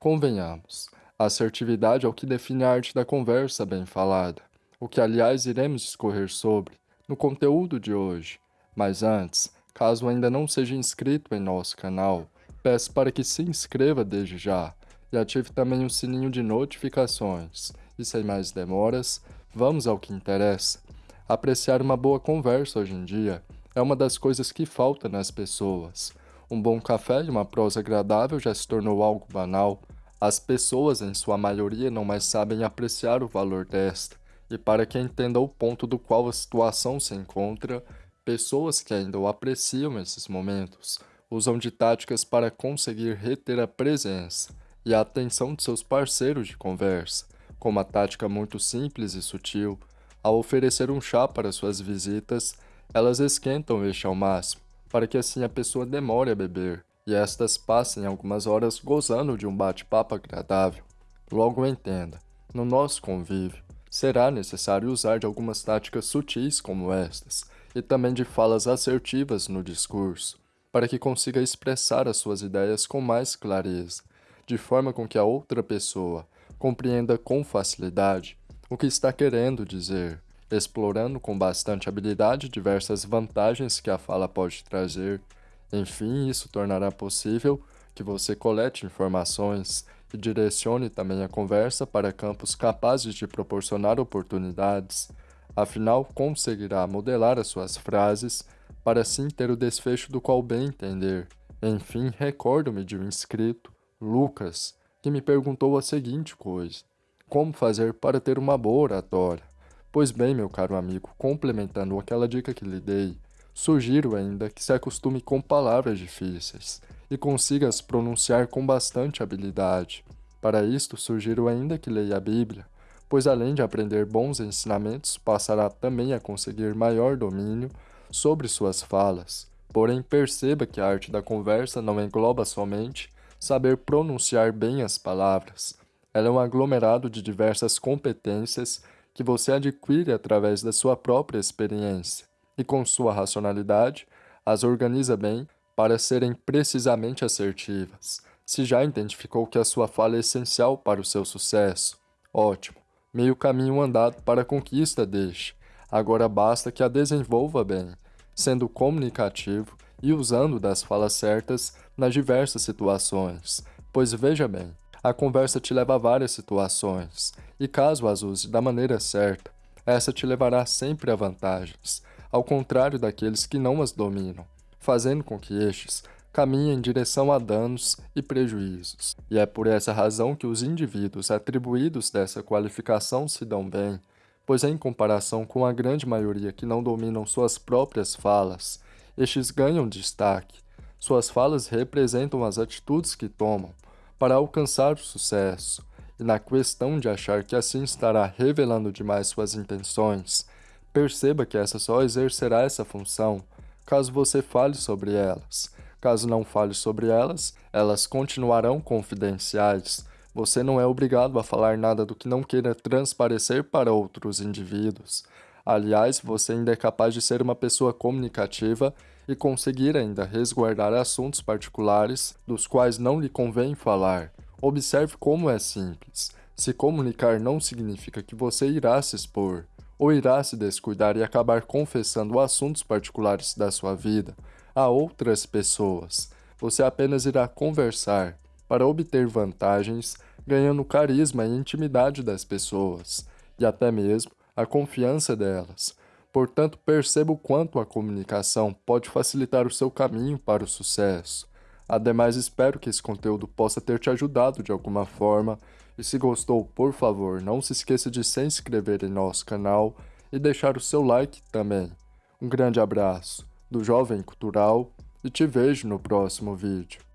Convenhamos, a assertividade é o que define a arte da conversa bem falada, o que aliás iremos discorrer sobre no conteúdo de hoje. Mas antes, caso ainda não seja inscrito em nosso canal, peço para que se inscreva desde já e ative também o sininho de notificações. E sem mais demoras, vamos ao que interessa. Apreciar uma boa conversa hoje em dia é uma das coisas que falta nas pessoas. Um bom café e uma prosa agradável já se tornou algo banal. As pessoas, em sua maioria, não mais sabem apreciar o valor desta. E para que entenda o ponto do qual a situação se encontra, pessoas que ainda o apreciam esses momentos usam de táticas para conseguir reter a presença e a atenção de seus parceiros de conversa, com uma tática muito simples e sutil, ao oferecer um chá para suas visitas, elas esquentam este ao máximo, para que assim a pessoa demore a beber, e estas passem algumas horas gozando de um bate-papo agradável. Logo entenda, no nosso convívio, será necessário usar de algumas táticas sutis como estas, e também de falas assertivas no discurso, para que consiga expressar as suas ideias com mais clareza, de forma com que a outra pessoa compreenda com facilidade o que está querendo dizer, explorando com bastante habilidade diversas vantagens que a fala pode trazer. Enfim, isso tornará possível que você colete informações e direcione também a conversa para campos capazes de proporcionar oportunidades. Afinal, conseguirá modelar as suas frases para assim ter o desfecho do qual bem entender. Enfim, recordo-me de um inscrito, Lucas, que me perguntou a seguinte coisa. Como fazer para ter uma boa oratória? Pois bem, meu caro amigo, complementando aquela dica que lhe dei, sugiro ainda que se acostume com palavras difíceis e consiga as pronunciar com bastante habilidade. Para isto, sugiro ainda que leia a Bíblia, pois além de aprender bons ensinamentos, passará também a conseguir maior domínio sobre suas falas. Porém, perceba que a arte da conversa não engloba somente saber pronunciar bem as palavras, ela é um aglomerado de diversas competências que você adquire através da sua própria experiência e, com sua racionalidade, as organiza bem para serem precisamente assertivas. Se já identificou que a sua fala é essencial para o seu sucesso, ótimo, meio caminho andado para a conquista deste. Agora basta que a desenvolva bem, sendo comunicativo e usando das falas certas nas diversas situações. Pois veja bem, a conversa te leva a várias situações, e caso as use da maneira certa, essa te levará sempre a vantagens, ao contrário daqueles que não as dominam, fazendo com que estes caminhem em direção a danos e prejuízos. E é por essa razão que os indivíduos atribuídos dessa qualificação se dão bem, pois em comparação com a grande maioria que não dominam suas próprias falas, estes ganham destaque. Suas falas representam as atitudes que tomam, para alcançar o sucesso, e na questão de achar que assim estará revelando demais suas intenções, perceba que essa só exercerá essa função caso você fale sobre elas. Caso não fale sobre elas, elas continuarão confidenciais. Você não é obrigado a falar nada do que não queira transparecer para outros indivíduos. Aliás, você ainda é capaz de ser uma pessoa comunicativa e conseguir ainda resguardar assuntos particulares dos quais não lhe convém falar. Observe como é simples. Se comunicar não significa que você irá se expor, ou irá se descuidar e acabar confessando assuntos particulares da sua vida a outras pessoas. Você apenas irá conversar para obter vantagens, ganhando carisma e intimidade das pessoas, e até mesmo a confiança delas, Portanto, perceba o quanto a comunicação pode facilitar o seu caminho para o sucesso. Ademais, espero que esse conteúdo possa ter te ajudado de alguma forma. E se gostou, por favor, não se esqueça de se inscrever em nosso canal e deixar o seu like também. Um grande abraço do Jovem Cultural e te vejo no próximo vídeo.